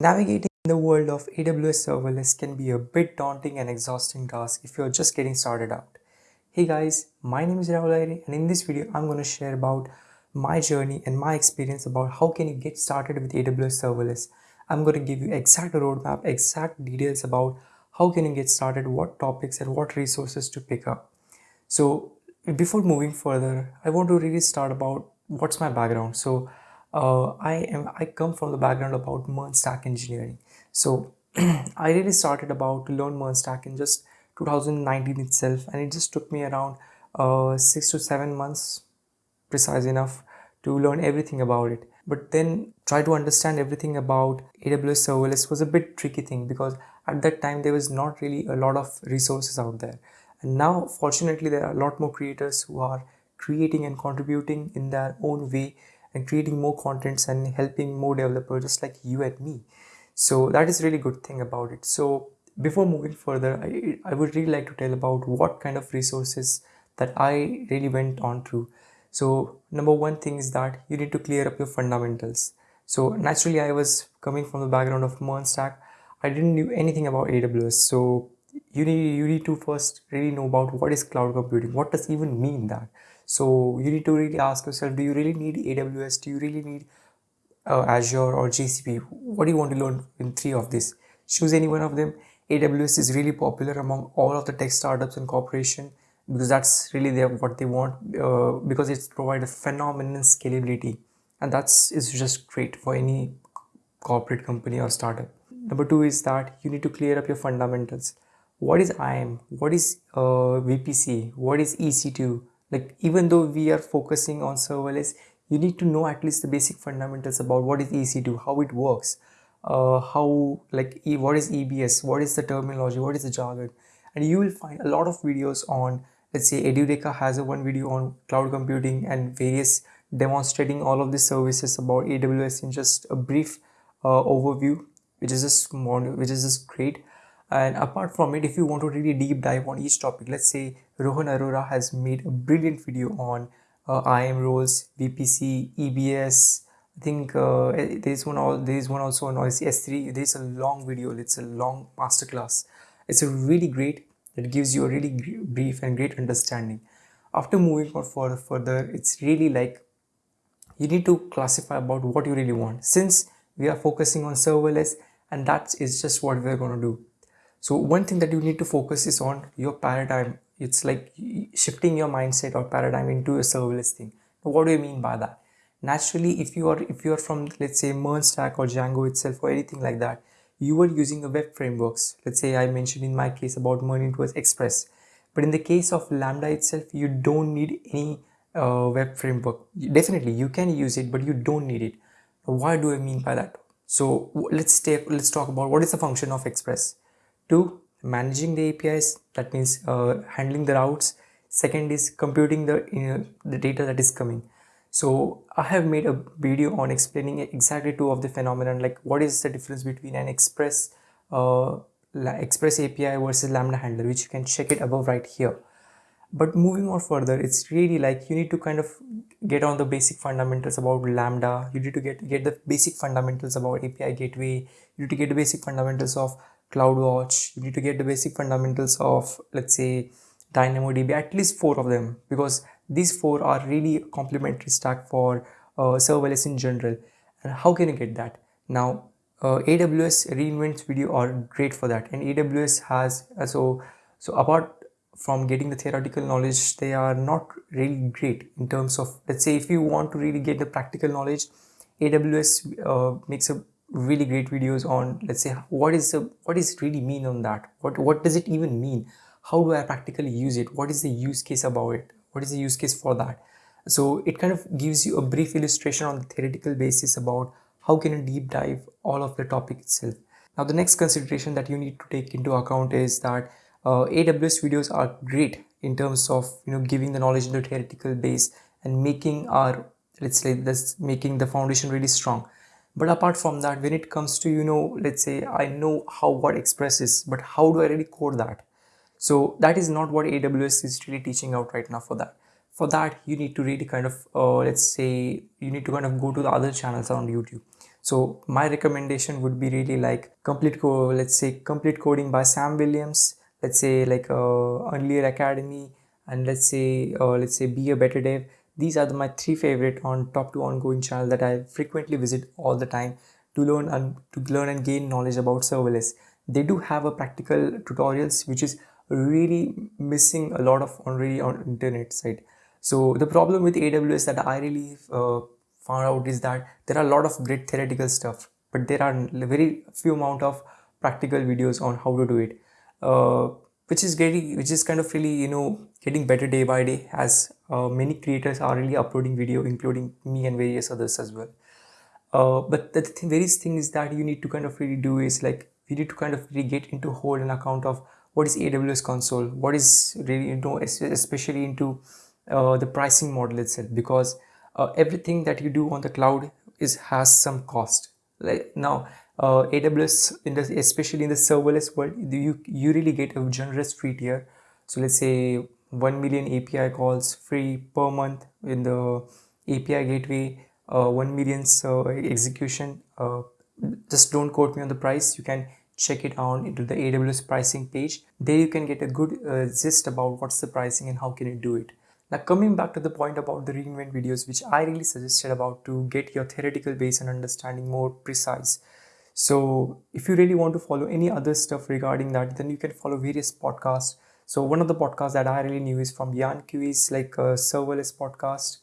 Navigating the world of AWS serverless can be a bit daunting and exhausting task if you're just getting started out. Hey guys, my name is Rahul Aire and in this video I'm going to share about my journey and my experience about how can you get started with AWS serverless. I'm going to give you exact roadmap, exact details about how can you get started, what topics and what resources to pick up. So before moving further, I want to really start about what's my background. So uh, I am I come from the background about MERN stack engineering. So I really started about to learn MERN stack in just 2019 itself, and it just took me around uh, six to seven months, precise enough, to learn everything about it. But then try to understand everything about AWS serverless was a bit tricky thing because at that time there was not really a lot of resources out there. And now fortunately there are a lot more creators who are creating and contributing in their own way and creating more contents and helping more developers just like you and me. So that is really good thing about it. So before moving further I, I would really like to tell about what kind of resources that I really went on to so number one thing is that you need to clear up your fundamentals. So naturally I was coming from the background of MERN stack I didn't know anything about AWS so you need you need to first really know about what is cloud computing. What does even mean that so you need to really ask yourself do you really need aws do you really need uh, azure or gcp what do you want to learn in three of these? Choose any one of them. Aws is really popular among all of the tech startups and corporation because that's really their, what they want uh, because it's provided phenomenal scalability. And that's is just great for any corporate company or startup. Number two is that you need to clear up your fundamentals. What is IAM, what is uh, VPC, what is EC2, like even though we are focusing on serverless you need to know at least the basic fundamentals about what is ec2 how it works uh, how like e, what is ebs what is the terminology what is the jargon. And you will find a lot of videos on let's say edureka has a one video on cloud computing and various demonstrating all of the services about aws in just a brief uh, overview which is just more which is just great. And apart from it if you want to really deep dive on each topic let's say rohan arora has made a brilliant video on uh, roles vpc ebs i think uh, there's one all there's one also on s3 there's a long video. It's a long masterclass. It's a really great it gives you a really brief and great understanding. After moving on further it's really like you need to classify about what you really want. Since we are focusing on serverless and that is just what we're going to do. So one thing that you need to focus is on your paradigm it's like shifting your mindset or paradigm into a serverless thing. What do you mean by that? Naturally if you are if you are from let's say MERN stack or django itself or anything like that you are using a web frameworks. Let's say i mentioned in my case about MERN it was express. But in the case of lambda itself you don't need any uh, web framework. Definitely you can use it but you don't need it. Why do i mean by that? So let's take let's talk about what is the function of express. Two, managing the APIs, that means uh, handling the routes. Second is computing the, uh, the data that is coming. So I have made a video on explaining exactly two of the phenomenon, like what is the difference between an Express uh, Express API versus Lambda handler, which you can check it above right here. But moving on further, it's really like you need to kind of get on the basic fundamentals about Lambda. You need to get, get the basic fundamentals about API gateway. You need to get the basic fundamentals of CloudWatch, you need to get the basic fundamentals of, let's say, DynamoDB, at least four of them, because these four are really complementary stack for uh, serverless in general. And how can you get that? Now, uh, AWS reinvents video are great for that, and AWS has uh, so so apart from getting the theoretical knowledge, they are not really great in terms of let's say if you want to really get the practical knowledge, AWS uh, makes a really great videos on let's say what is the what is really mean on that? What what does it even mean? How do i practically use it? What is the use case about it? What is the use case for that? So it kind of gives you a brief illustration on the theoretical basis about how can you deep dive all of the topic itself. Now the next consideration that you need to take into account is that uh, aws videos are great in terms of you know giving the knowledge in the theoretical base and making our let's say this making the foundation really strong but apart from that when it comes to you know let's say i know how what express is but how do i really code that? So that is not what aws is really teaching out right now for that. For that you need to really kind of uh, let's say you need to kind of go to the other channels on youtube. So my recommendation would be really like complete code let's say complete coding by sam williams. Let's say like uh, Unreal Academy and let's say uh, let's say be a better dev these are the, my three favorite on top two ongoing channel that I frequently visit all the time to learn and to learn and gain knowledge about serverless. They do have a practical tutorials which is really missing a lot of already on internet side. So the problem with aws that i really uh, found out is that there are a lot of great theoretical stuff but there are very few amount of practical videos on how to do it. Uh, which is getting which is kind of really you know getting better day by day as uh, many creators are really uploading video including me and various others as well uh, but the th various things that you need to kind of really do is like you need to kind of really get into hold an account of what is AWS console, what is really you know especially into uh, the pricing model itself because uh, everything that you do on the cloud is has some cost. Like now uh, AWS in the especially in the serverless world you you really get a generous free tier. So let's say 1 million API calls free per month in the API gateway uh, 1 million uh, execution uh, just don't quote me on the price. You can check it out into the AWS pricing page. There you can get a good uh, gist about what's the pricing and how can you do it. Now coming back to the point about the reinvent videos which I really suggested about to get your theoretical base and understanding more precise so if you really want to follow any other stuff regarding that, then you can follow various podcasts. So one of the podcasts that I really knew is from Yan Cui, like a serverless podcast.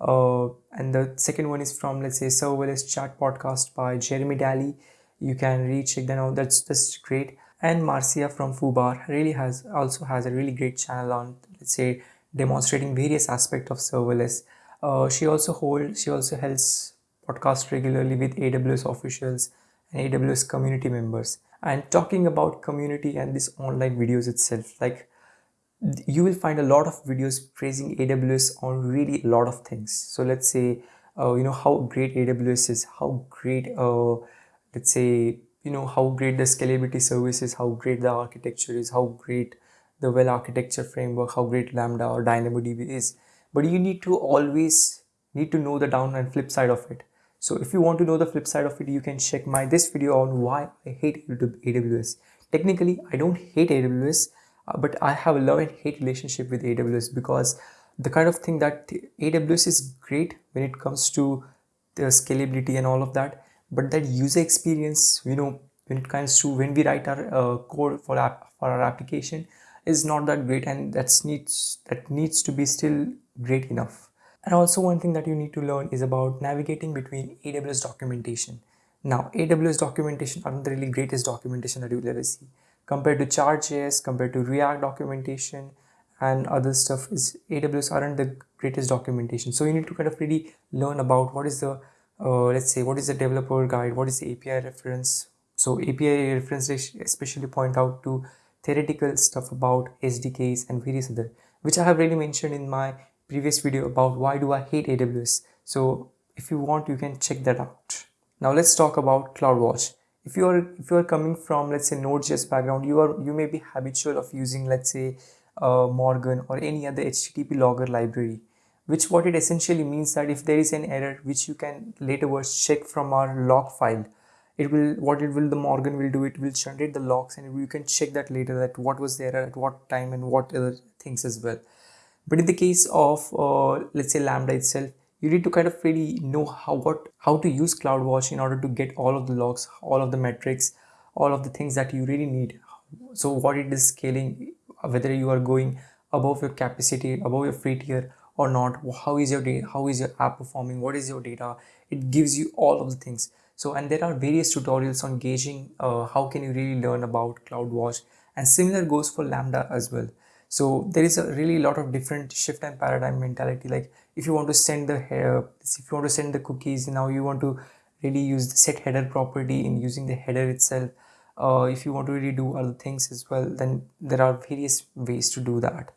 Uh, and the second one is from, let's say, serverless chat podcast by Jeremy Daly. You can reach check that out. That's, just great. And Marcia from Foobar really has also has a really great channel on, let's say, demonstrating various aspects of serverless. Uh, she also holds, she also helps podcast regularly with AWS officials and AWS community members. And talking about community and this online videos itself, like you will find a lot of videos praising AWS on really a lot of things. So let's say, uh, you know, how great AWS is, how great, uh, let's say, you know, how great the scalability service is, how great the architecture is, how great the well architecture framework, how great Lambda or DynamoDB is. But you need to always need to know the down and flip side of it. So if you want to know the flip side of it, you can check my this video on why I hate YouTube AWS. Technically, I don't hate AWS, uh, but I have a love and hate relationship with AWS because the kind of thing that AWS is great when it comes to the scalability and all of that, but that user experience, you know, when it comes to when we write our uh, code for app for our application is not that great and that's needs that needs to be still great enough and also one thing that you need to learn is about navigating between AWS documentation. Now, AWS documentation aren't the really greatest documentation that you'll ever see. Compared to Chart.js, compared to React documentation and other stuff is AWS aren't the greatest documentation. So you need to kind of really learn about what is the, uh, let's say, what is the developer guide, what is the API reference. So API reference especially point out to theoretical stuff about SDKs and various other, which I have really mentioned in my previous video about why do I hate AWS. So if you want, you can check that out. Now let's talk about CloudWatch. If you are if you are coming from let's say Node.js background, you are you may be habitual of using let's say uh, Morgan or any other HTTP logger library. Which what it essentially means that if there is an error which you can later check from our log file, it will what it will the Morgan will do it will generate the logs and you can check that later that what was the error at what time and what other things as well but in the case of uh, let's say lambda itself you need to kind of really know how what how to use CloudWatch in order to get all of the logs all of the metrics all of the things that you really need. So what it is scaling whether you are going above your capacity above your free tier or not how is your data how is your app performing what is your data? It gives you all of the things. So and there are various tutorials on gauging uh, how can you really learn about CloudWatch and similar goes for lambda as well so there is a really lot of different shift and paradigm mentality. Like if you want to send the if you want to send the cookies now you want to really use the set header property in using the header itself. Uh, if you want to really do other things as well then there are various ways to do that.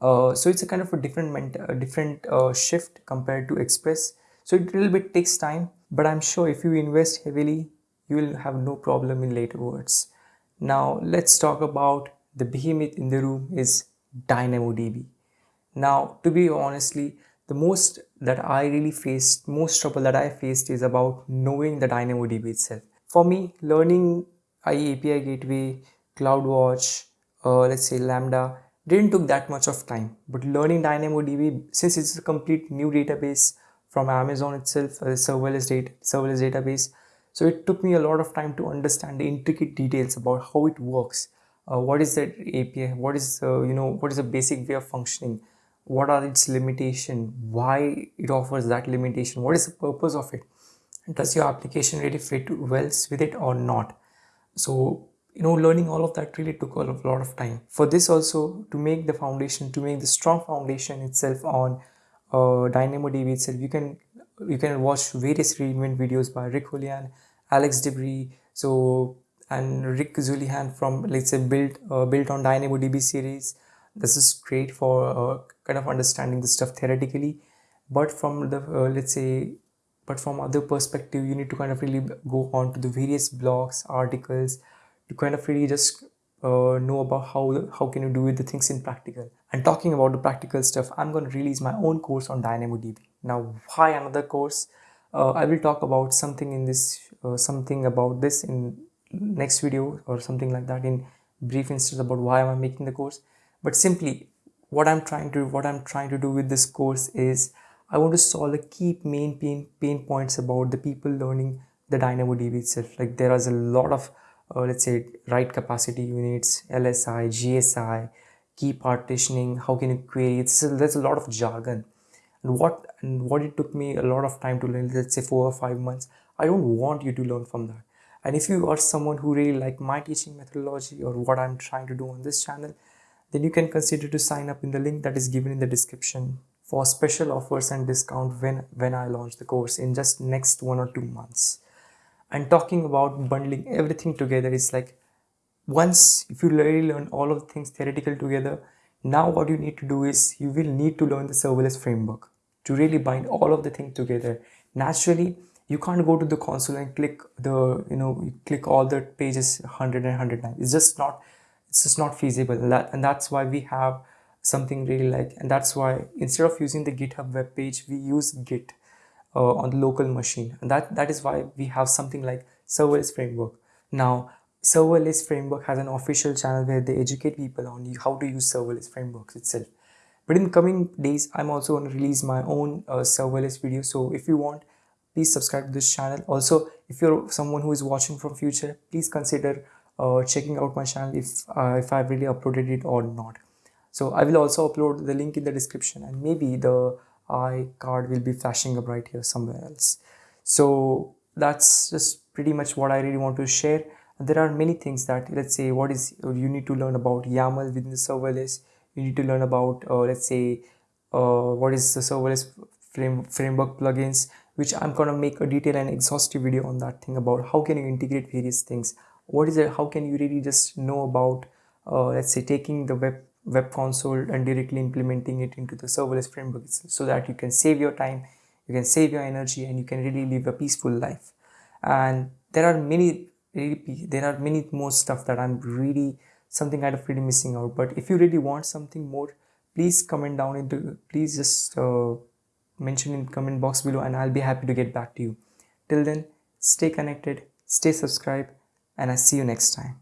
Uh, so it's a kind of a different a different uh, shift compared to express. So it a little bit takes time but i'm sure if you invest heavily you will have no problem in later words. Now let's talk about the behemoth in the room is DynamoDB. Now, to be honestly, the most that I really faced, most trouble that I faced is about knowing the DynamoDB itself. For me, learning IE API Gateway, CloudWatch, uh, let's say Lambda, didn't took that much of time. But learning DynamoDB, since it's a complete new database from Amazon itself, a serverless, data, serverless database, so it took me a lot of time to understand the intricate details about how it works. Uh, what is that API? What is uh, you know what is the basic way of functioning? What are its limitation? Why it offers that limitation? What is the purpose of it? Does your application really fit well with it or not? So you know learning all of that really took a lot of time for this also to make the foundation to make the strong foundation itself on uh, dynamodb itself you can you can watch various reinvent videos by rick Houlihan, alex debrie so and rick Houlihan from let's say built uh, built on dynamodb series. This is great for uh, kind of understanding the stuff theoretically. But from the uh, let's say but from other perspective you need to kind of really go on to the various blogs articles to kind of really just uh, know about how how can you do the things in practical. And talking about the practical stuff i'm going to release my own course on dynamodb now why another course? Uh, i will talk about something in this uh, something about this in next video or something like that in brief instead about why am i making the course but simply what i'm trying to what i'm trying to do with this course is i want to solve the key main pain pain points about the people learning the dynamodb itself like there is a lot of uh, let's say write capacity units, LSI, GSI, key partitioning, how can you query, it's, there's a lot of jargon. And what, and what it took me a lot of time to learn, let's say four or five months, I don't want you to learn from that. And if you are someone who really like my teaching methodology or what I'm trying to do on this channel, then you can consider to sign up in the link that is given in the description for special offers and discount when when I launch the course in just next one or two months. And talking about bundling everything together is like once if you really learn all of the things theoretical together now what you need to do is you will need to learn the serverless framework to really bind all of the things together. Naturally you can't go to the console and click the you know you click all the pages 100 and 109 it's just not it's just not feasible. And, that, and that's why we have something really like and that's why instead of using the github web page we use git uh, on the local machine. And that that is why we have something like serverless framework. Now serverless framework has an official channel where they educate people on how to use serverless frameworks itself. But in coming days i'm also going to release my own uh, serverless video. So if you want please subscribe to this channel also if you're someone who is watching from future please consider uh, checking out my channel if uh, if i've really uploaded it or not so i will also upload the link in the description and maybe the I card will be flashing up right here somewhere else. So that's just pretty much what I really want to share. And there are many things that let's say what is you need to learn about YAML within the serverless. You need to learn about uh, let's say uh, what is the serverless frame, framework plugins which I'm gonna make a detailed and exhaustive video on that thing about how can you integrate various things. What is it? How can you really just know about uh, let's say taking the web web console and directly implementing it into the serverless framework so that you can save your time you can save your energy and you can really live a peaceful life and there are many really there are many more stuff that i'm really something kind of really missing out but if you really want something more please comment down into please just uh, mention in the comment box below and i'll be happy to get back to you. Till then stay connected stay subscribed and i see you next time